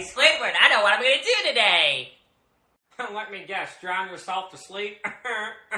Hey, Squidward, I know what I'm gonna do today. Let me guess, drown yourself to sleep?